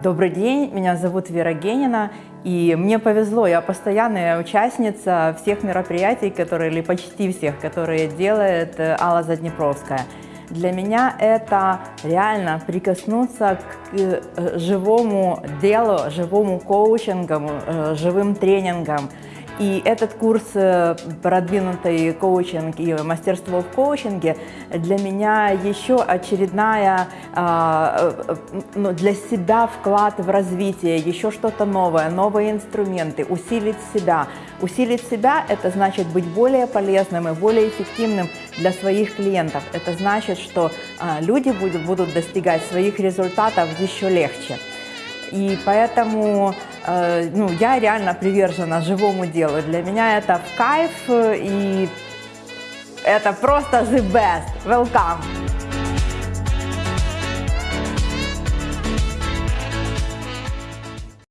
Добрый день, меня зовут Вера Генина, и мне повезло, я постоянная участница всех мероприятий, которые, или почти всех, которые делает э, Алла Заднепровская. Для меня это реально прикоснуться к э, живому делу, живому коучингу, э, живым тренингам, и этот курс э, «Продвинутый коучинг и мастерство в коучинге» для меня еще очередная а, э, ну, для себя вклад в развитие, еще что-то новое, новые инструменты, усилить себя. Усилить себя – это значит быть более полезным и более эффективным для своих клиентов. Это значит, что а, люди будут, будут достигать своих результатов еще легче. И поэтому э, ну, я реально привержена живому делу. Для меня это в кайф, и это просто the best. Welcome!